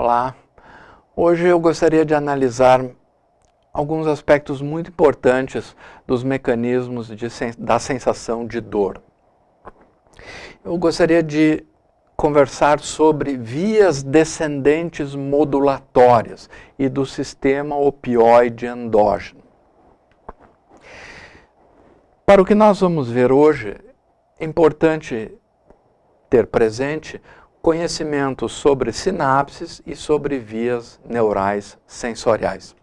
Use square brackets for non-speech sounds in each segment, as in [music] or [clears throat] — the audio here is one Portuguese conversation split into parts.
Olá, hoje eu gostaria de analisar alguns aspectos muito importantes dos mecanismos de, da sensação de dor. Eu gostaria de conversar sobre vias descendentes modulatórias e do sistema opioide endógeno. Para o que nós vamos ver hoje, é importante ter presente conhecimento sobre sinapses e sobre vias neurais sensoriais.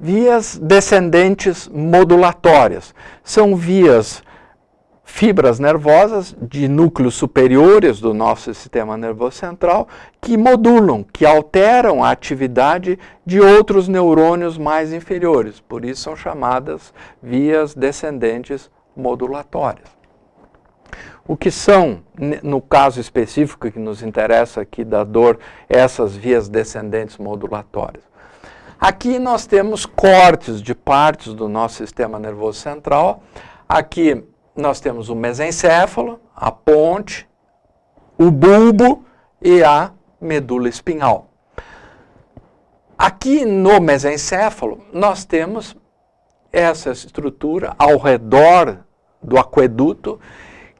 Vias descendentes modulatórias são vias fibras nervosas de núcleos superiores do nosso sistema nervoso central que modulam, que alteram a atividade de outros neurônios mais inferiores. Por isso são chamadas vias descendentes modulatórias. O que são, no caso específico que nos interessa aqui da dor, essas vias descendentes modulatórias? Aqui nós temos cortes de partes do nosso sistema nervoso central. Aqui nós temos o mesencéfalo, a ponte, o bulbo e a medula espinhal. Aqui no mesencéfalo nós temos essa estrutura ao redor do aqueduto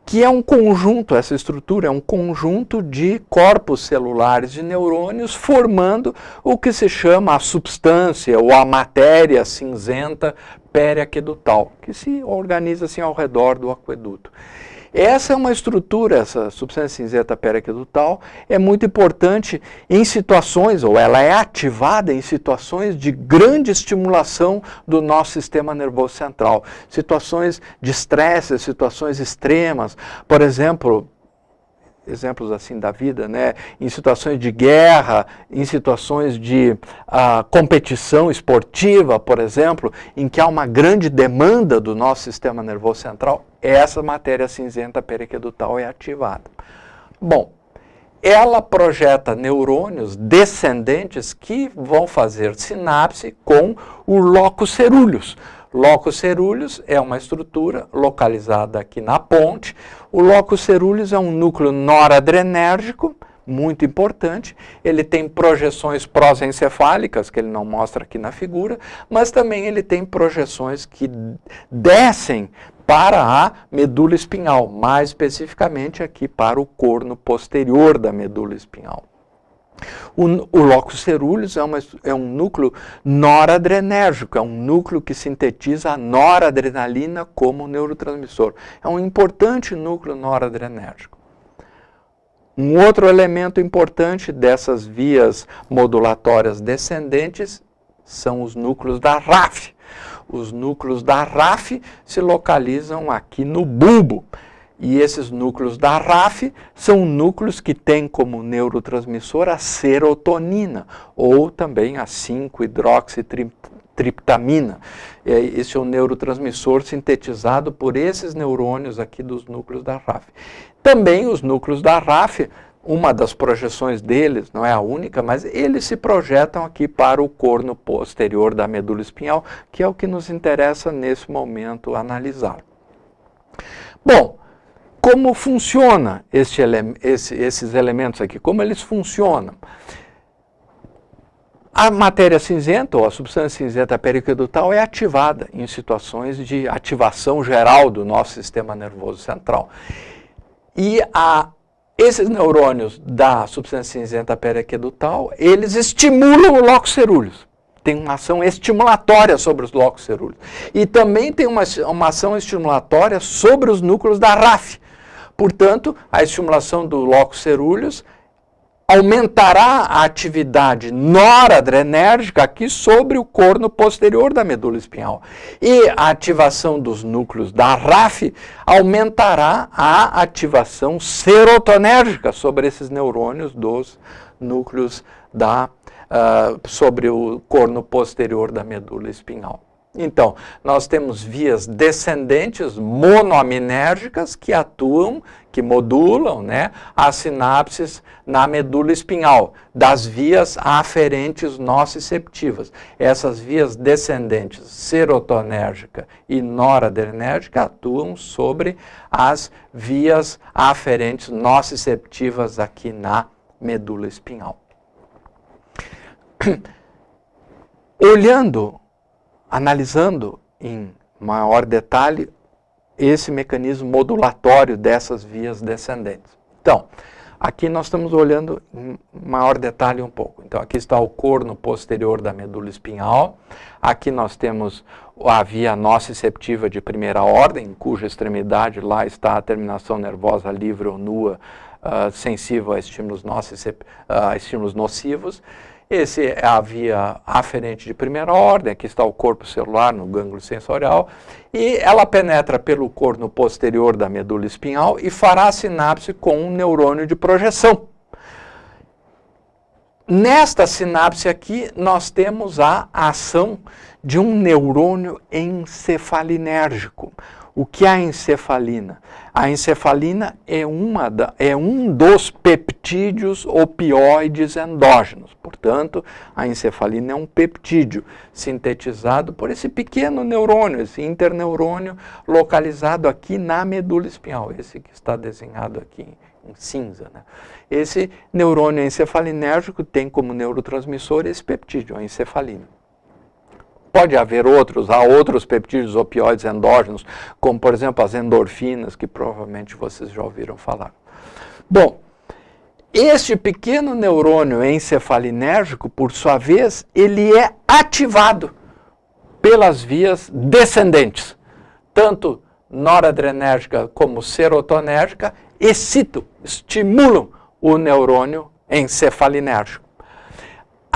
que é um conjunto, essa estrutura é um conjunto de corpos celulares de neurônios formando o que se chama a substância ou a matéria cinzenta periaquedutal, que se organiza assim ao redor do aqueduto. Essa é uma estrutura, essa substância cinzenta periaquedutal, é muito importante em situações, ou ela é ativada em situações de grande estimulação do nosso sistema nervoso central. Situações de estresse, situações extremas, por exemplo, exemplos assim da vida, né? em situações de guerra, em situações de uh, competição esportiva, por exemplo, em que há uma grande demanda do nosso sistema nervoso central, essa matéria cinzenta periquedutal é ativada. Bom, ela projeta neurônios descendentes que vão fazer sinapse com o locus cerúleus. Locus cerúleus é uma estrutura localizada aqui na ponte. O locus cerúleus é um núcleo noradrenérgico, muito importante. Ele tem projeções prosencefálicas, que ele não mostra aqui na figura, mas também ele tem projeções que descem para a medula espinhal, mais especificamente aqui para o corno posterior da medula espinhal. O, o locus cerúleus é, uma, é, um núcleo noradrenérgico, é um núcleo que sintetiza a noradrenalina como neurotransmissor. É um importante núcleo noradrenérgico. Um outro elemento importante dessas vias modulatórias descendentes são os núcleos da RAF. Os núcleos da RAF se localizam aqui no bulbo. E esses núcleos da RAF são núcleos que têm como neurotransmissor a serotonina, ou também a 5-hidroxitriptamina. Esse é o neurotransmissor sintetizado por esses neurônios aqui dos núcleos da RAF. Também os núcleos da RAF, uma das projeções deles, não é a única, mas eles se projetam aqui para o corno posterior da medula espinhal, que é o que nos interessa nesse momento analisar. Bom, como funciona este ele esse, esses elementos aqui? Como eles funcionam? A matéria cinzenta, ou a substância cinzenta periquedutal, é ativada em situações de ativação geral do nosso sistema nervoso central. E a, esses neurônios da substância cinzenta periquedutal, eles estimulam o locus cerúleus tem uma ação estimulatória sobre os locos cerúleos. E também tem uma, uma ação estimulatória sobre os núcleos da RAF, Portanto, a estimulação do locus cerúleus aumentará a atividade noradrenérgica aqui sobre o corno posterior da medula espinhal. E a ativação dos núcleos da RAF aumentará a ativação serotonérgica sobre esses neurônios dos núcleos da, uh, sobre o corno posterior da medula espinhal. Então, nós temos vias descendentes monoaminérgicas que atuam, que modulam né, as sinapses na medula espinhal, das vias aferentes nociceptivas. Essas vias descendentes serotonérgica e noradrenérgica atuam sobre as vias aferentes nociceptivas aqui na medula espinhal. [clears throat] Olhando analisando em maior detalhe esse mecanismo modulatório dessas vias descendentes. Então, aqui nós estamos olhando em maior detalhe um pouco. Então, aqui está o corno posterior da medula espinhal. Aqui nós temos a via nociceptiva de primeira ordem, cuja extremidade lá está a terminação nervosa livre ou nua, uh, sensível a estímulos, uh, estímulos nocivos. Esse é a via aferente de primeira ordem, aqui está o corpo celular no gânglio sensorial, e ela penetra pelo corno posterior da medula espinhal e fará sinapse com um neurônio de projeção. Nesta sinapse aqui, nós temos a ação de um neurônio encefalinérgico. O que é a encefalina? A encefalina é, uma da, é um dos peptídeos opioides endógenos. Portanto, a encefalina é um peptídeo sintetizado por esse pequeno neurônio, esse interneurônio localizado aqui na medula espinhal, esse que está desenhado aqui em cinza. Né? Esse neurônio encefalinérgico tem como neurotransmissor esse peptídeo, a encefalina. Pode haver outros, há outros peptídeos opioides endógenos, como por exemplo as endorfinas, que provavelmente vocês já ouviram falar. Bom, este pequeno neurônio encefalinérgico, por sua vez, ele é ativado pelas vias descendentes, tanto noradrenérgica como serotonérgica, excitam, estimulam o neurônio encefalinérgico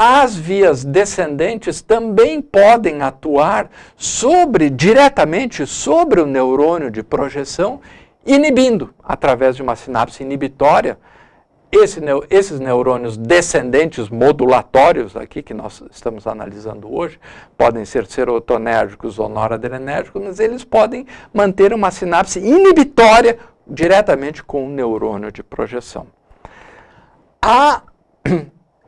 as vias descendentes também podem atuar sobre, diretamente sobre o neurônio de projeção, inibindo, através de uma sinapse inibitória, esse, esses neurônios descendentes modulatórios aqui, que nós estamos analisando hoje, podem ser serotonérgicos ou noradrenérgicos, mas eles podem manter uma sinapse inibitória diretamente com o neurônio de projeção. A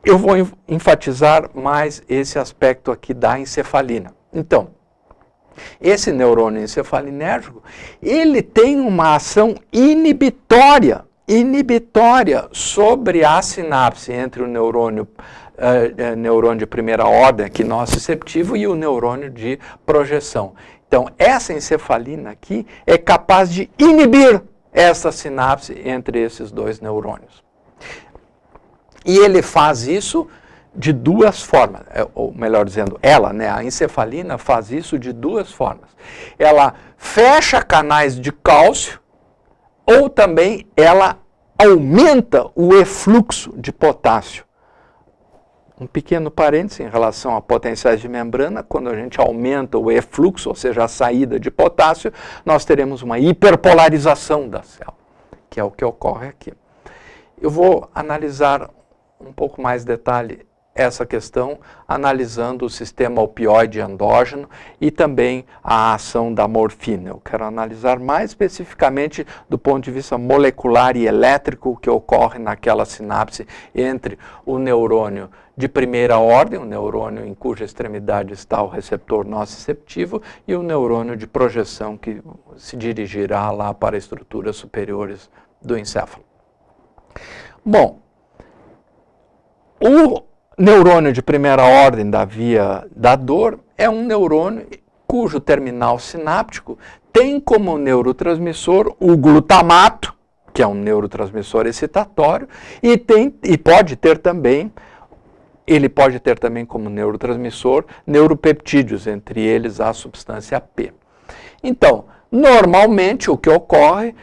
eu vou enfatizar mais esse aspecto aqui da encefalina. Então, esse neurônio encefalinérgico, ele tem uma ação inibitória, inibitória sobre a sinapse entre o neurônio, uh, neurônio de primeira ordem, aqui nociceptivo, e o neurônio de projeção. Então, essa encefalina aqui é capaz de inibir essa sinapse entre esses dois neurônios. E ele faz isso de duas formas, é, ou melhor dizendo, ela, né, a encefalina faz isso de duas formas. Ela fecha canais de cálcio ou também ela aumenta o efluxo de potássio. Um pequeno parêntese em relação a potenciais de membrana, quando a gente aumenta o efluxo, ou seja, a saída de potássio, nós teremos uma hiperpolarização da célula, que é o que ocorre aqui. Eu vou analisar um pouco mais detalhe essa questão, analisando o sistema opioide endógeno e também a ação da morfina. Eu quero analisar mais especificamente do ponto de vista molecular e elétrico o que ocorre naquela sinapse entre o neurônio de primeira ordem, o neurônio em cuja extremidade está o receptor nociceptivo, e o neurônio de projeção que se dirigirá lá para estruturas superiores do encéfalo. Bom, o neurônio de primeira ordem da via da dor é um neurônio cujo terminal sináptico tem como neurotransmissor o glutamato, que é um neurotransmissor excitatório, e, tem, e pode ter também, ele pode ter também como neurotransmissor neuropeptídeos, entre eles a substância P. Então, normalmente o que ocorre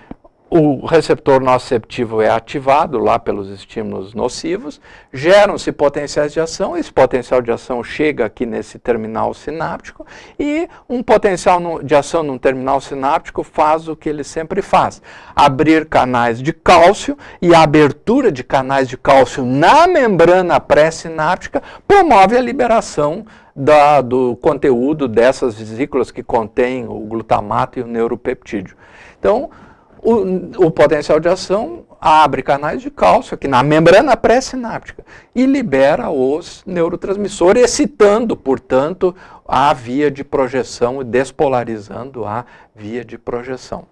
o receptor nociceptivo é ativado lá pelos estímulos nocivos, geram-se potenciais de ação, esse potencial de ação chega aqui nesse terminal sináptico e um potencial de ação num terminal sináptico faz o que ele sempre faz, abrir canais de cálcio e a abertura de canais de cálcio na membrana pré-sináptica promove a liberação da, do conteúdo dessas vesículas que contêm o glutamato e o neuropeptídeo. Então, o, o potencial de ação abre canais de cálcio aqui na membrana pré-sináptica e libera os neurotransmissores, excitando, portanto, a via de projeção e despolarizando a via de projeção.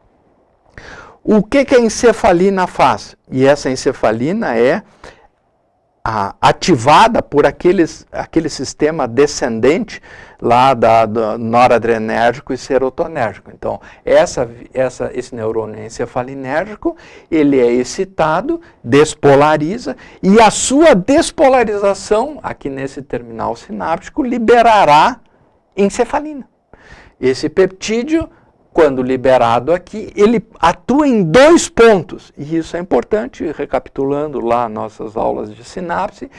O que, que a encefalina faz? E essa encefalina é a, ativada por aqueles, aquele sistema descendente lá da, do noradrenérgico e serotonérgico. Então, essa, essa, esse neurônio encefalinérgico, ele é excitado, despolariza, e a sua despolarização, aqui nesse terminal sináptico, liberará encefalina. Esse peptídeo quando liberado aqui, ele atua em dois pontos, e isso é importante, recapitulando lá nossas aulas de sinapse,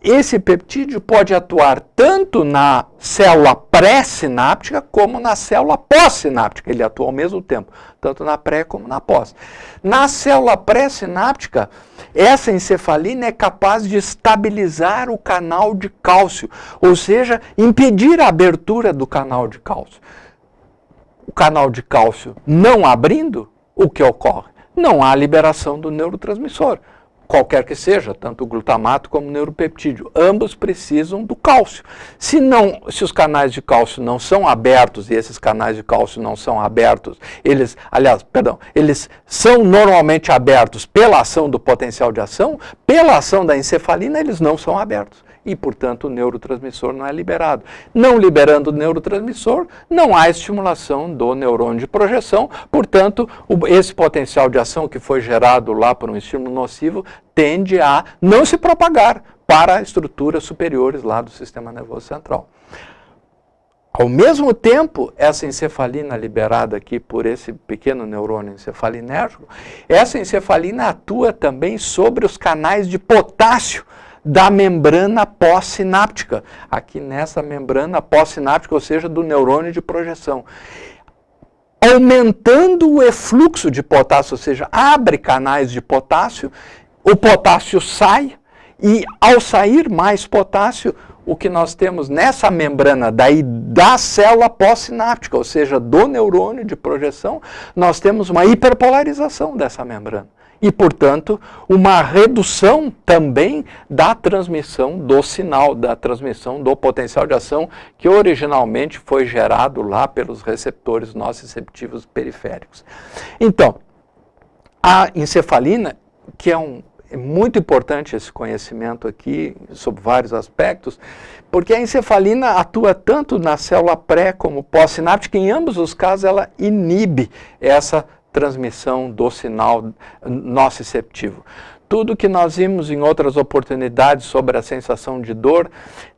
esse peptídeo pode atuar tanto na célula pré-sináptica como na célula pós-sináptica, ele atua ao mesmo tempo, tanto na pré como na pós. Na célula pré-sináptica, essa encefalina é capaz de estabilizar o canal de cálcio, ou seja, impedir a abertura do canal de cálcio o canal de cálcio não abrindo, o que ocorre? Não há liberação do neurotransmissor, qualquer que seja, tanto o glutamato como o neuropeptídeo. Ambos precisam do cálcio. Se, não, se os canais de cálcio não são abertos, e esses canais de cálcio não são abertos, eles, aliás, perdão, eles são normalmente abertos pela ação do potencial de ação, pela ação da encefalina, eles não são abertos e, portanto, o neurotransmissor não é liberado. Não liberando o neurotransmissor, não há estimulação do neurônio de projeção, portanto, esse potencial de ação que foi gerado lá por um estímulo nocivo tende a não se propagar para estruturas superiores lá do sistema nervoso central. Ao mesmo tempo, essa encefalina liberada aqui por esse pequeno neurônio encefalinérgico, essa encefalina atua também sobre os canais de potássio da membrana pós-sináptica, aqui nessa membrana pós-sináptica, ou seja, do neurônio de projeção. Aumentando o efluxo de potássio, ou seja, abre canais de potássio, o potássio sai, e ao sair mais potássio, o que nós temos nessa membrana daí da célula pós-sináptica, ou seja, do neurônio de projeção, nós temos uma hiperpolarização dessa membrana e, portanto, uma redução também da transmissão do sinal, da transmissão do potencial de ação que originalmente foi gerado lá pelos receptores nociceptivos periféricos. Então, a encefalina, que é um é muito importante esse conhecimento aqui, sobre vários aspectos, porque a encefalina atua tanto na célula pré como pós-sináptica, em ambos os casos ela inibe essa transmissão do sinal nociceptivo. Tudo que nós vimos em outras oportunidades sobre a sensação de dor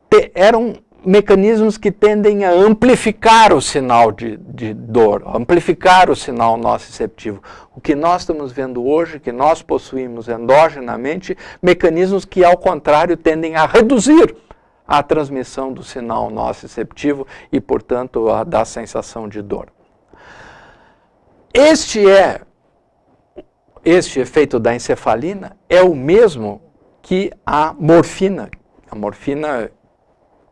te, eram mecanismos que tendem a amplificar o sinal de, de dor, amplificar o sinal nociceptivo. O que nós estamos vendo hoje, que nós possuímos endogenamente, mecanismos que, ao contrário, tendem a reduzir a transmissão do sinal nociceptivo e, portanto, a da sensação de dor. Este é, este efeito da encefalina é o mesmo que a morfina. A morfina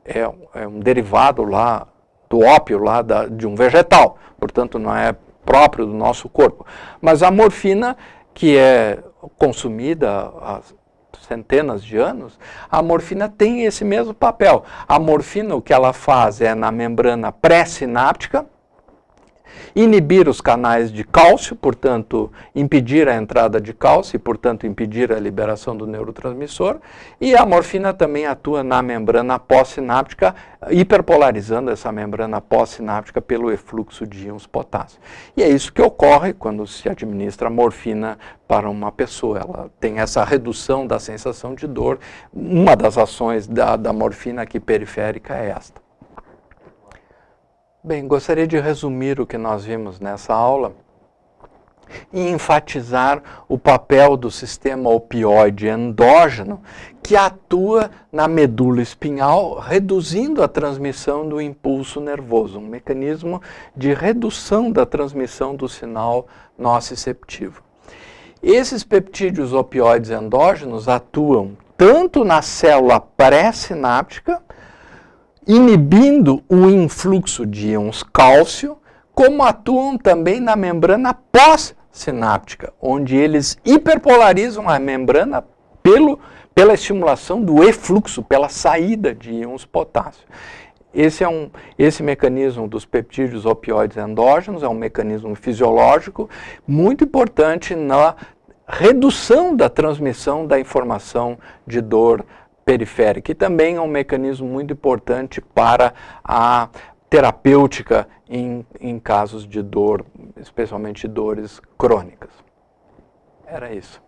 é, é um derivado lá do ópio lá da, de um vegetal, portanto não é próprio do nosso corpo. Mas a morfina, que é consumida há centenas de anos, a morfina tem esse mesmo papel. A morfina, o que ela faz é na membrana pré-sináptica, inibir os canais de cálcio, portanto, impedir a entrada de cálcio e, portanto, impedir a liberação do neurotransmissor, e a morfina também atua na membrana pós-sináptica, hiperpolarizando essa membrana pós-sináptica pelo efluxo de íons potássio. E é isso que ocorre quando se administra morfina para uma pessoa. Ela tem essa redução da sensação de dor. Uma das ações da, da morfina aqui periférica é esta. Bem, gostaria de resumir o que nós vimos nessa aula. e enfatizar o papel do sistema opioide endógeno que atua na medula espinhal, reduzindo a transmissão do impulso nervoso, um mecanismo de redução da transmissão do sinal nociceptivo. Esses peptídeos opioides endógenos atuam tanto na célula pré-sináptica, inibindo o influxo de íons cálcio, como atuam também na membrana pós-sináptica, onde eles hiperpolarizam a membrana pelo, pela estimulação do efluxo, pela saída de íons potássio. Esse, é um, esse mecanismo dos peptídeos opioides endógenos é um mecanismo fisiológico muito importante na redução da transmissão da informação de dor periférica, e também é um mecanismo muito importante para a terapêutica em, em casos de dor, especialmente dores crônicas. Era isso.